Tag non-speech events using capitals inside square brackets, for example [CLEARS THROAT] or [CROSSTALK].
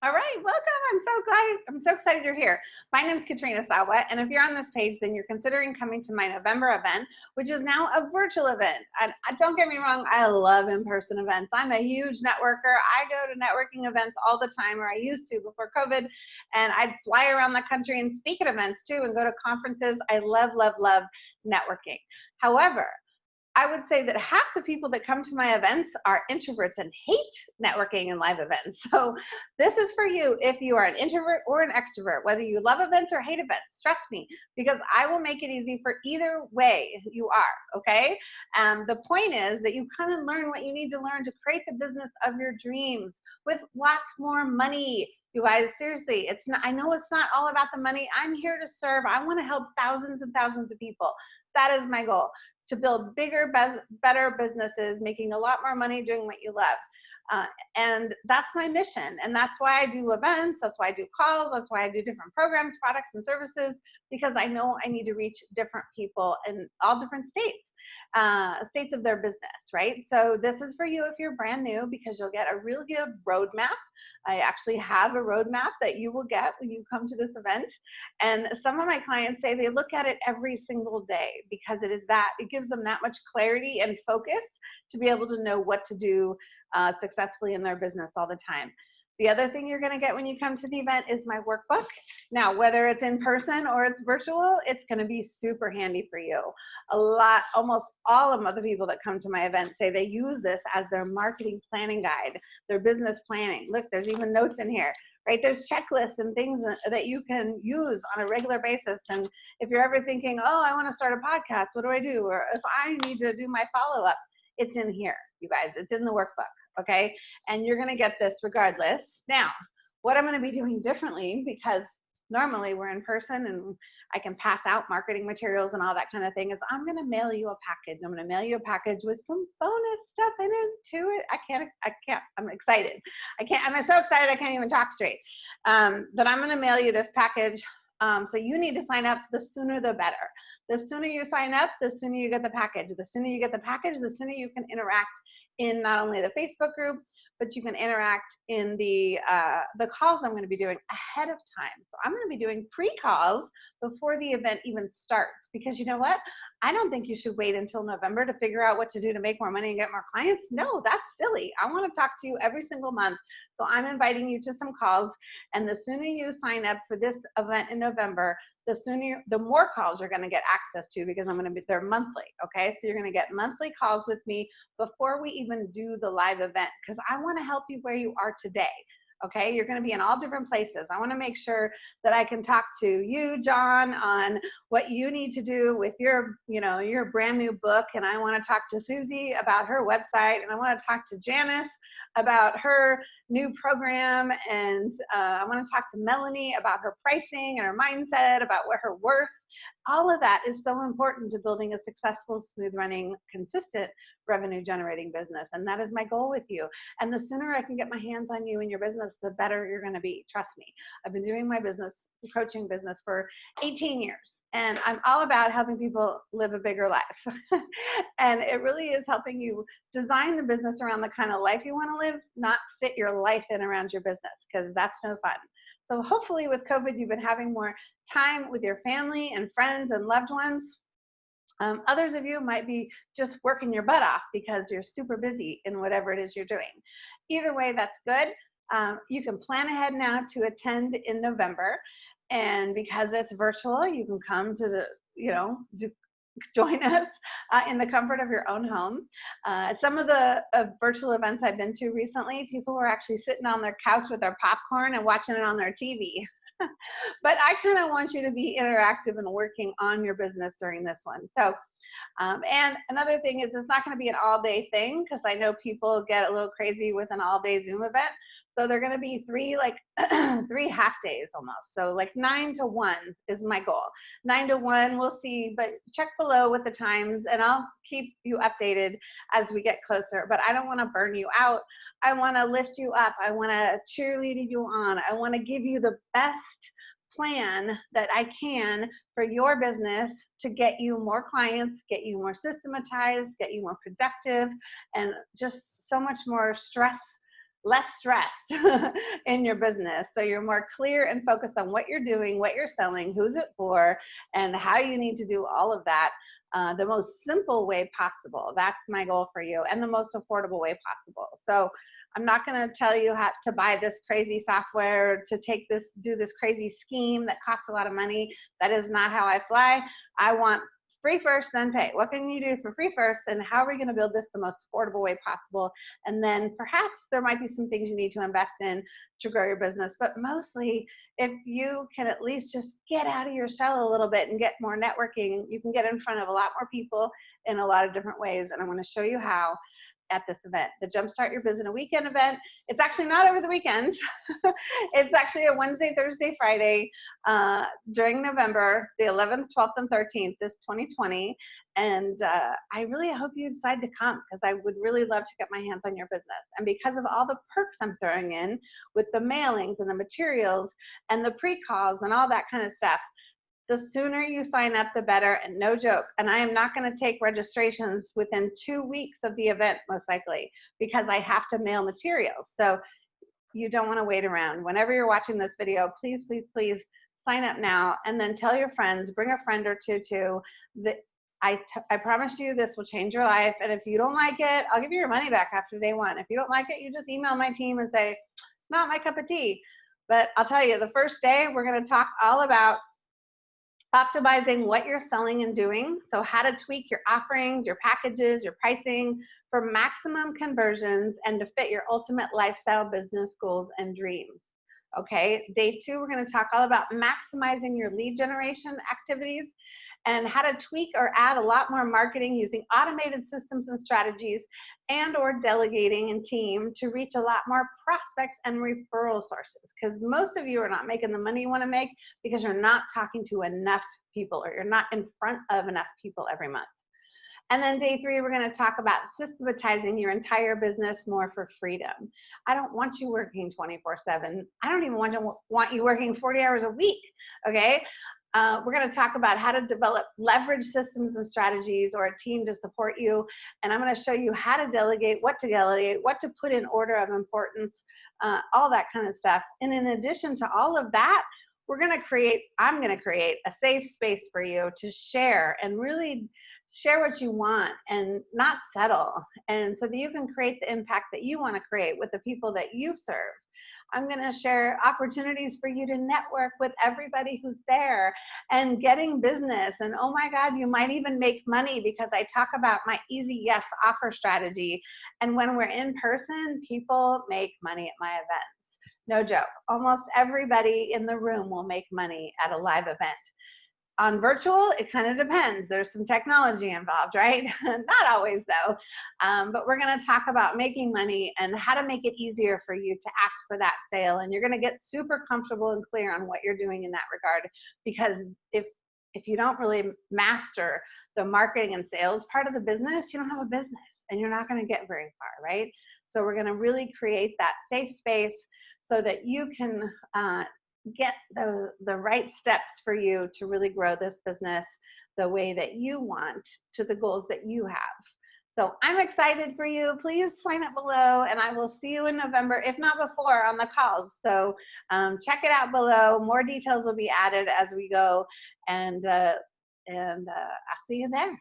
All right, welcome. I'm so glad, I'm so excited you're here. My name is Katrina Sawa, and if you're on this page, then you're considering coming to my November event, which is now a virtual event. And uh, don't get me wrong, I love in-person events. I'm a huge networker. I go to networking events all the time, or I used to before COVID, and I'd fly around the country and speak at events too, and go to conferences. I love, love, love networking. However, I would say that half the people that come to my events are introverts and hate networking and live events. [LAUGHS] So this is for you if you are an introvert or an extrovert, whether you love events or hate events, trust me, because I will make it easy for either way you are, okay? Um, the point is that you kind of learn what you need to learn to create the business of your dreams with lots more money. You guys, seriously, it's not, I know it's not all about the money. I'm here to serve. I want to help thousands and thousands of people. That is my goal to build bigger, better businesses, making a lot more money doing what you love. Uh, and that's my mission. And that's why I do events. That's why I do calls. That's why I do different programs, products, and services, because I know I need to reach different people in all different states, uh, states of their business, right? So this is for you if you're brand new, because you'll get a really good roadmap I actually have a roadmap that you will get when you come to this event. And some of my clients say they look at it every single day because it is that, it gives them that much clarity and focus to be able to know what to do uh, successfully in their business all the time. The other thing you're gonna get when you come to the event is my workbook. Now, whether it's in person or it's virtual, it's gonna be super handy for you. A lot, almost all of the people that come to my event say they use this as their marketing planning guide, their business planning. Look, there's even notes in here, right? There's checklists and things that you can use on a regular basis. And if you're ever thinking, oh, I wanna start a podcast, what do I do? Or if I need to do my follow-up, it's in here, you guys, it's in the workbook okay? And you're gonna get this regardless. Now, what I'm gonna be doing differently because normally we're in person and I can pass out marketing materials and all that kind of thing is I'm gonna mail you a package. I'm gonna mail you a package with some bonus stuff in it to it. I can't, I can't, I'm excited. I can't, I'm so excited I can't even talk straight. Um, but I'm gonna mail you this package. Um, so you need to sign up, the sooner the better. The sooner you sign up, the sooner you get the package. The sooner you get the package, the sooner you can interact in not only the Facebook group, but you can interact in the uh, the calls I'm going to be doing ahead of time. So I'm going to be doing pre-calls before the event even starts because you know what? I don't think you should wait until November to figure out what to do to make more money and get more clients. No, that's silly. I want to talk to you every single month. So I'm inviting you to some calls and the sooner you sign up for this event in November, the sooner, the more calls you're going to get access to because I'm going to be there monthly. Okay. So you're going to get monthly calls with me before we even do the live event because I want to help you where you are today. Okay. You're going to be in all different places. I want to make sure that I can talk to you, John, on what you need to do with your, you know, your brand new book. And I want to talk to Susie about her website. And I want to talk to Janice about her new program. And uh, I want to talk to Melanie about her pricing and her mindset, about what her worth. All of that is so important to building a successful, smooth running, consistent revenue generating business. And that is my goal with you. And the sooner I can get my hands on you and your business, the better you're going to be. Trust me. I've been doing my business, coaching business for 18 years and I'm all about helping people live a bigger life. [LAUGHS] and it really is helping you design the business around the kind of life you want to live, not fit your life in around your business, because that's no fun. So hopefully with COVID, you've been having more time with your family and friends and loved ones. Um, others of you might be just working your butt off because you're super busy in whatever it is you're doing. Either way, that's good. Um, you can plan ahead now to attend in November. And because it's virtual, you can come to the, you know, [LAUGHS] join us uh, in the comfort of your own home. Uh, some of the uh, virtual events I've been to recently, people were actually sitting on their couch with their popcorn and watching it on their TV. [LAUGHS] but I kind of want you to be interactive and working on your business during this one. So, um, and another thing is it's not going to be an all day thing because I know people get a little crazy with an all day Zoom event. So they're going to be three like [CLEARS THROAT] three half days almost. So like nine to one is my goal. Nine to one, we'll see, but check below with the times and I'll keep you updated as we get closer. But I don't want to burn you out. I want to lift you up. I want to cheerlead you on. I want to give you the best plan that I can for your business to get you more clients, get you more systematized, get you more productive, and just so much more stress less stressed [LAUGHS] in your business. So you're more clear and focused on what you're doing, what you're selling, who's it for, and how you need to do all of that uh, the most simple way possible. That's my goal for you and the most affordable way possible. So I'm not going to tell you how to buy this crazy software to take this, do this crazy scheme that costs a lot of money. That is not how I fly. I want free first, then pay. What can you do for free first, and how are we going to build this the most affordable way possible? And then perhaps there might be some things you need to invest in to grow your business. But mostly, if you can at least just get out of your shell a little bit and get more networking, you can get in front of a lot more people in a lot of different ways. And I'm going to show you how at this event, the Jumpstart Your Biz in a Weekend event. It's actually not over the weekend. [LAUGHS] it's actually a Wednesday, Thursday, Friday uh, during November, the 11th, 12th, and 13th, this 2020. And uh, I really hope you decide to come because I would really love to get my hands on your business. And because of all the perks I'm throwing in with the mailings and the materials and the pre-calls and all that kind of stuff, the sooner you sign up, the better, and no joke. And I am not gonna take registrations within two weeks of the event, most likely, because I have to mail materials. So you don't wanna wait around. Whenever you're watching this video, please, please, please sign up now and then tell your friends, bring a friend or two too. That I, I promise you this will change your life. And if you don't like it, I'll give you your money back after day one. If you don't like it, you just email my team and say, not my cup of tea. But I'll tell you, the first day, we're gonna talk all about optimizing what you're selling and doing. So how to tweak your offerings, your packages, your pricing for maximum conversions and to fit your ultimate lifestyle business goals and dreams. Okay, day two, we're gonna talk all about maximizing your lead generation activities and how to tweak or add a lot more marketing using automated systems and strategies and or delegating and team to reach a lot more prospects and referral sources because most of you are not making the money you want to make because you're not talking to enough people or you're not in front of enough people every month. And then day three, we're going to talk about systematizing your entire business more for freedom. I don't want you working 24 seven. I don't even want, to, want you working 40 hours a week. Okay. Uh, we're going to talk about how to develop leverage systems and strategies or a team to support you. And I'm going to show you how to delegate, what to delegate, what to put in order of importance, uh, all that kind of stuff. And in addition to all of that, we're going to create, I'm going to create a safe space for you to share and really share what you want and not settle. And so that you can create the impact that you want to create with the people that you serve. I'm going to share opportunities for you to network with everybody who's there and getting business. And oh my God, you might even make money because I talk about my easy yes offer strategy. And when we're in person, people make money at my events. No joke. Almost everybody in the room will make money at a live event on virtual, it kind of depends. There's some technology involved, right? [LAUGHS] Not always though. Um, but we're gonna talk about making money and how to make it easier for you to ask for that sale. And you're gonna get super comfortable and clear on what you're doing in that regard. Because if, if you don't really master the marketing and sales part of the business, you don't have a business and you're not gonna get very far, right? So we're gonna really create that safe space so that you can uh, get the, the right steps for you to really grow this business the way that you want to the goals that you have. So I'm excited for you. Please sign up below and I will see you in November, if not before, on the calls. So um, check it out below. More details will be added as we go and, uh, and uh, I'll see you there.